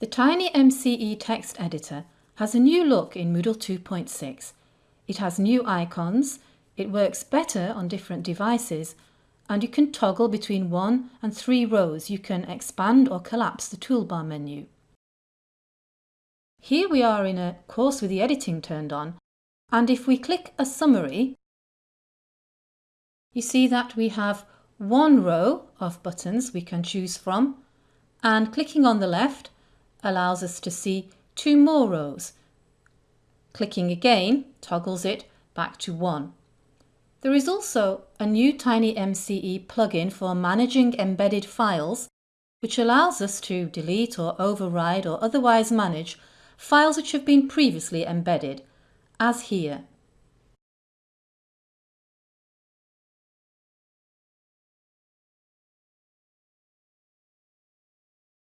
The TinyMCE text editor has a new look in Moodle 2.6. It has new icons, it works better on different devices, and you can toggle between one and three rows. You can expand or collapse the toolbar menu. Here we are in a course with the editing turned on, and if we click a summary, you see that we have one row of buttons we can choose from, and clicking on the left allows us to see two more rows. Clicking again toggles it back to one. There is also a new TinyMCE plugin for managing embedded files which allows us to delete or override or otherwise manage files which have been previously embedded, as here.